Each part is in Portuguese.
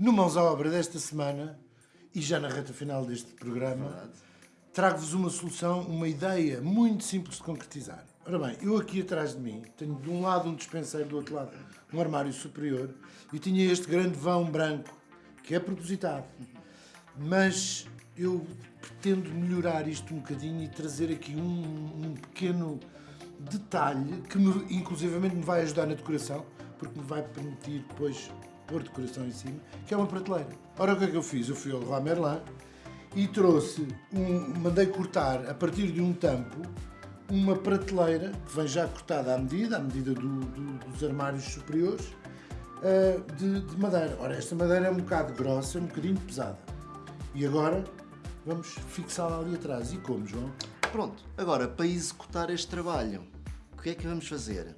No Mãos à Obra desta semana, e já na reta final deste programa, trago-vos uma solução, uma ideia muito simples de concretizar. Ora bem, eu aqui atrás de mim tenho de um lado um dispenseiro, do outro lado um armário superior e tinha este grande vão branco, que é propositado. Mas eu pretendo melhorar isto um bocadinho e trazer aqui um, um pequeno detalhe que me, inclusivamente me vai ajudar na decoração, porque me vai permitir depois pôr decoração em cima, que é uma prateleira. Ora, o que é que eu fiz? Eu fui ao Leroy Merlin e trouxe, um, mandei cortar a partir de um tampo uma prateleira que vem já cortada à medida, à medida do, do, dos armários superiores, uh, de, de, madeira. Ora, esta madeira é um bocado grossa, um bocadinho pesada. E agora vamos fixá-la ali atrás. E como, João? Pronto, agora para executar este trabalho, o que é que vamos fazer?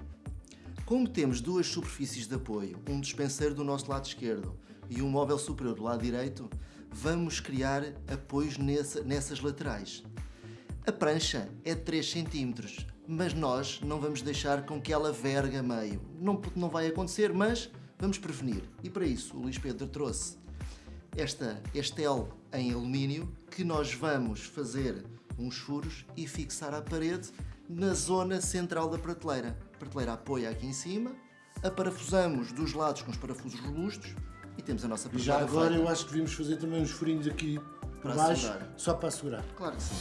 Como temos duas superfícies de apoio, um dispenseiro do nosso lado esquerdo e um móvel superior do lado direito, vamos criar apoios nessa, nessas laterais. A prancha é de 3 cm, mas nós não vamos deixar com que ela vergue a meio. Não, não vai acontecer, mas vamos prevenir. E para isso o Luís Pedro trouxe esta, este L em alumínio que nós vamos fazer uns furos e fixar à parede na zona central da prateleira. A prateleira apoia aqui em cima, a parafusamos dos lados com os parafusos robustos e temos a nossa prateleira já agora feita. eu acho que devíamos fazer também uns furinhos aqui Para baixo, assegurar. só para assegurar. Claro que sim.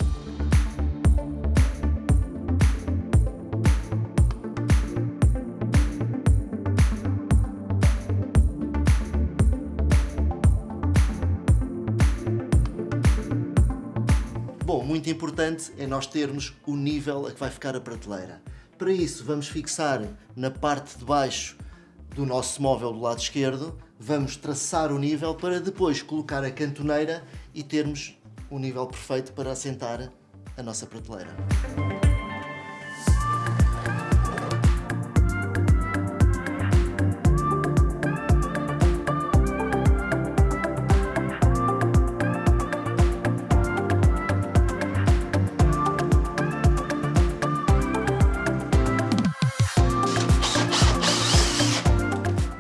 Bom, muito importante é nós termos o nível a que vai ficar a prateleira. Para isso, vamos fixar na parte de baixo do nosso móvel do lado esquerdo, vamos traçar o nível para depois colocar a cantoneira e termos o nível perfeito para assentar a nossa prateleira.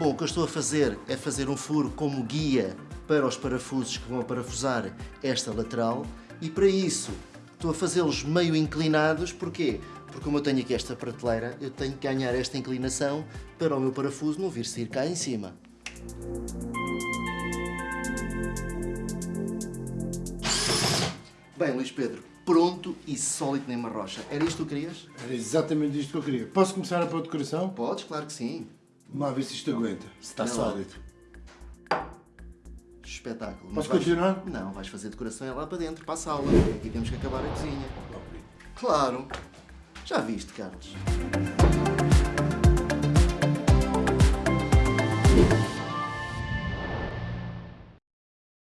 Bom, o que eu estou a fazer é fazer um furo como guia para os parafusos que vão a parafusar esta lateral e para isso estou a fazê-los meio inclinados, porquê? Porque como eu tenho aqui esta prateleira, eu tenho que ganhar esta inclinação para o meu parafuso não vir sair cá em cima. Bem, Luís Pedro, pronto e sólido nem uma rocha. Era isto que tu querias? Era exatamente isto que eu queria. Posso começar a pôr decoração? Podes, claro que sim. Vamos ver se isto aguenta, se está sólido. Espetáculo. Posso vais- continuar? Não, vais fazer decoração é lá para dentro, para a sala. E temos que acabar a cozinha. Claro. Já viste, Carlos?